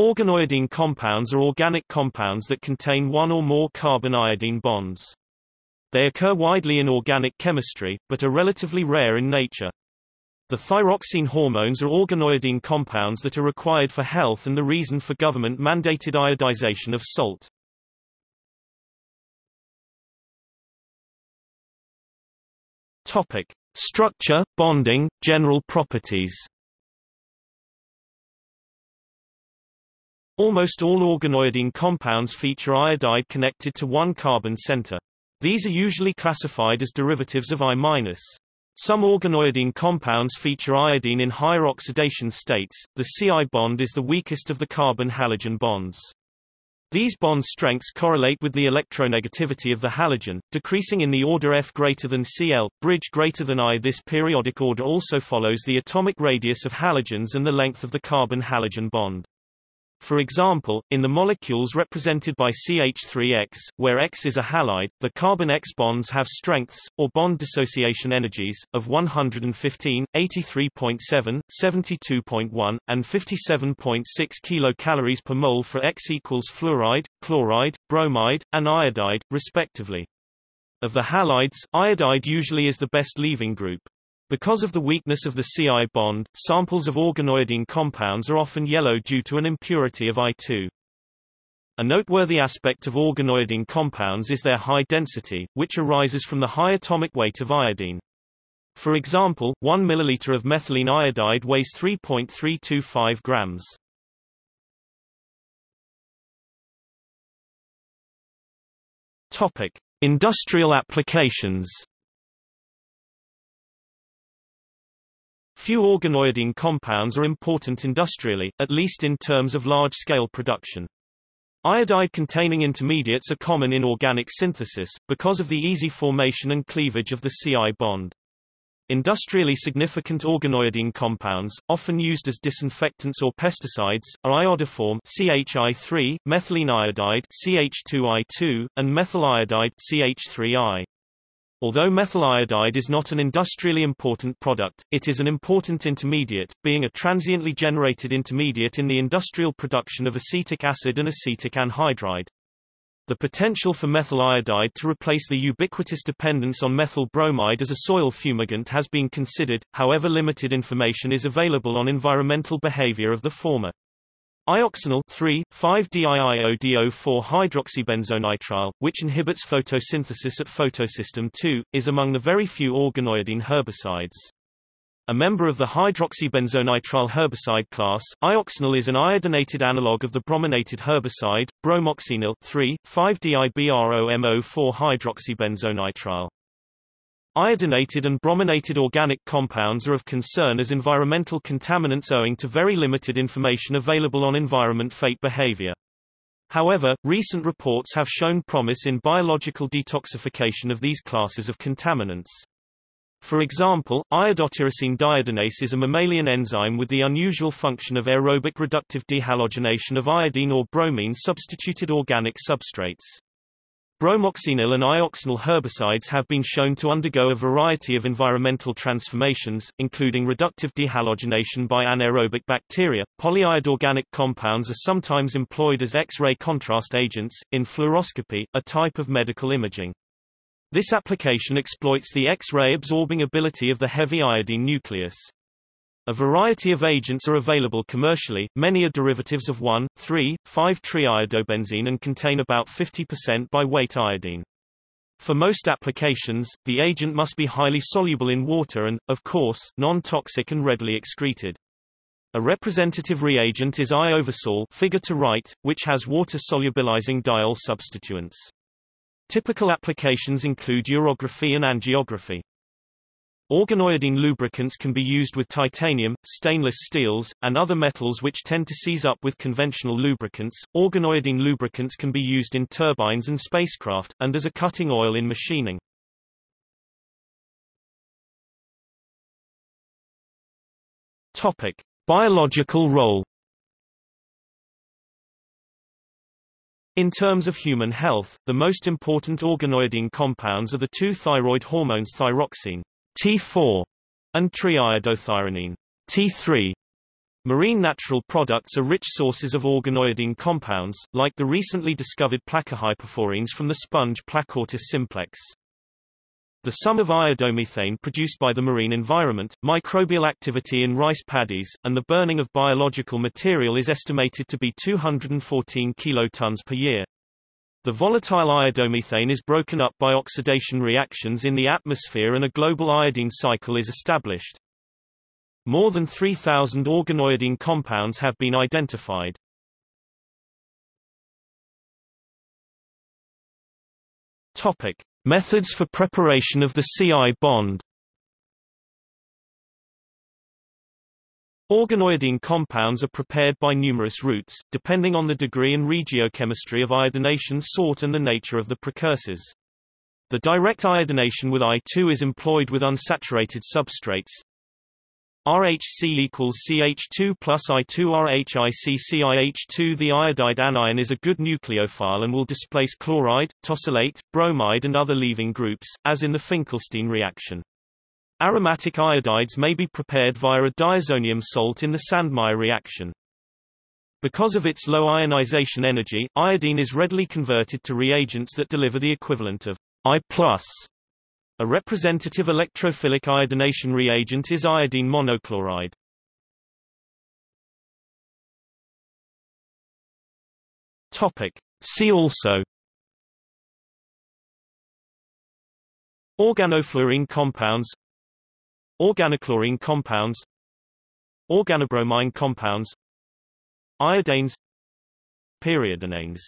Organoiodine compounds are organic compounds that contain one or more carbon-iodine bonds. They occur widely in organic chemistry, but are relatively rare in nature. The thyroxine hormones are organoiodine compounds that are required for health and the reason for government-mandated iodization of salt. Topic: Structure, bonding, general properties. Almost all organoiodine compounds feature iodide connected to one carbon center. These are usually classified as derivatives of I-. Some organoiodine compounds feature iodine in higher oxidation states. The CI bond is the weakest of the carbon-halogen bonds. These bond strengths correlate with the electronegativity of the halogen, decreasing in the order F greater than Cl, bridge greater than I. This periodic order also follows the atomic radius of halogens and the length of the carbon-halogen bond. For example, in the molecules represented by CH3X, where X is a halide, the carbon X bonds have strengths, or bond dissociation energies, of 115, 83.7, 72.1, and 57.6 kilocalories per mole for X equals fluoride, chloride, bromide, and iodide, respectively. Of the halides, iodide usually is the best leaving group. Because of the weakness of the CI bond, samples of organoiodine compounds are often yellow due to an impurity of I2. A noteworthy aspect of organoiodine compounds is their high density, which arises from the high atomic weight of iodine. For example, 1 milliliter of methylene iodide weighs 3.325 grams. Topic: Industrial applications. Few organoiodine compounds are important industrially, at least in terms of large-scale production. Iodide-containing intermediates are common in organic synthesis, because of the easy formation and cleavage of the CI bond. Industrially significant organoiodine compounds, often used as disinfectants or pesticides, are iodoform CHI3, methylene iodide CH2I2, and methyl iodide CH3I. Although methyl iodide is not an industrially important product, it is an important intermediate, being a transiently generated intermediate in the industrial production of acetic acid and acetic anhydride. The potential for methyl iodide to replace the ubiquitous dependence on methyl bromide as a soil fumigant has been considered, however limited information is available on environmental behavior of the former. Ioxynil 3,5-DIIODO4 hydroxybenzonitrile, which inhibits photosynthesis at photosystem II, is among the very few organoiodine herbicides. A member of the hydroxybenzonitrile herbicide class, ioxynil is an iodinated analog of the brominated herbicide, bromoxynil 3,5-DIBROMO4 hydroxybenzonitrile. Iodinated and brominated organic compounds are of concern as environmental contaminants owing to very limited information available on environment fate behavior. However, recent reports have shown promise in biological detoxification of these classes of contaminants. For example, iodotyrosine deiodinase is a mammalian enzyme with the unusual function of aerobic reductive dehalogenation of iodine or bromine substituted organic substrates. Bromoxynil and ioxynil herbicides have been shown to undergo a variety of environmental transformations, including reductive dehalogenation by anaerobic bacteria. Polyiodoorganic compounds are sometimes employed as X-ray contrast agents, in fluoroscopy, a type of medical imaging. This application exploits the X-ray absorbing ability of the heavy iodine nucleus. A variety of agents are available commercially, many are derivatives of 1, 3, 5-triiodobenzene and contain about 50% by weight iodine. For most applications, the agent must be highly soluble in water and, of course, non-toxic and readily excreted. A representative reagent is ioversol figure to right, which has water-solubilizing diol substituents. Typical applications include urography and angiography. Organoiodine lubricants can be used with titanium, stainless steels, and other metals which tend to seize up with conventional lubricants. Organoiodine lubricants can be used in turbines and spacecraft, and as a cutting oil in machining. Topic: Biological role. In terms of human health, the most important organoiodine compounds are the two thyroid hormones thyroxine T4 and triiodothyronine T3. Marine natural products are rich sources of organoiodine compounds, like the recently discovered plakohypaphorines from the sponge Plakortis simplex. The sum of iodomethane produced by the marine environment, microbial activity in rice paddies, and the burning of biological material is estimated to be 214 kilotons per year. The volatile iodomethane is broken up by oxidation reactions in the atmosphere and a global iodine cycle is established. More than 3,000 organoiodine compounds have been identified. Topic. Methods for preparation of the CI bond Organoiodine compounds are prepared by numerous routes, depending on the degree and regiochemistry of iodination sought and the nature of the precursors. The direct iodination with I2 is employed with unsaturated substrates, RHC equals CH2 plus I2 RHICCIH2 The iodide anion is a good nucleophile and will displace chloride, tosylate, bromide and other leaving groups, as in the Finkelstein reaction. Aromatic iodides may be prepared via a diazonium salt in the Sandmeyer reaction. Because of its low ionization energy, iodine is readily converted to reagents that deliver the equivalent of I+. A representative electrophilic iodination reagent is iodine monochloride. Topic. See also Organofluorine compounds Organochlorine compounds Organobromine compounds Iodines Periodinanes